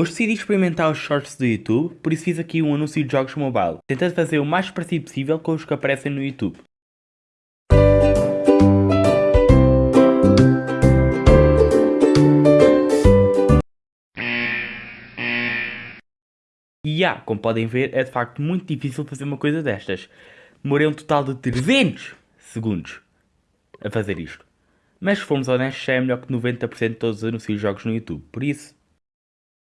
Hoje decidi experimentar os shorts do YouTube, por isso fiz aqui um anúncio de jogos mobile, tentando fazer o mais parecido possível com os que aparecem no YouTube. E yeah, como podem ver, é de facto muito difícil fazer uma coisa destas. Demorei um total de 300 segundos a fazer isto. Mas se formos honestos, é melhor que 90% de todos os anúncios de jogos no YouTube. Por isso,